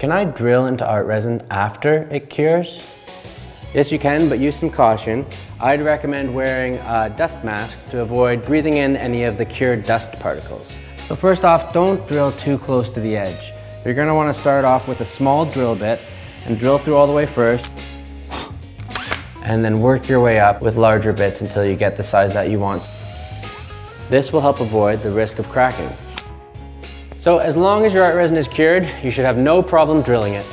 Can I drill into art resin after it cures? Yes, you can, but use some caution. I'd recommend wearing a dust mask to avoid breathing in any of the cured dust particles. So first off, don't drill too close to the edge. You're gonna wanna start off with a small drill bit and drill through all the way first, and then work your way up with larger bits until you get the size that you want. This will help avoid the risk of cracking. So as long as your art resin is cured, you should have no problem drilling it.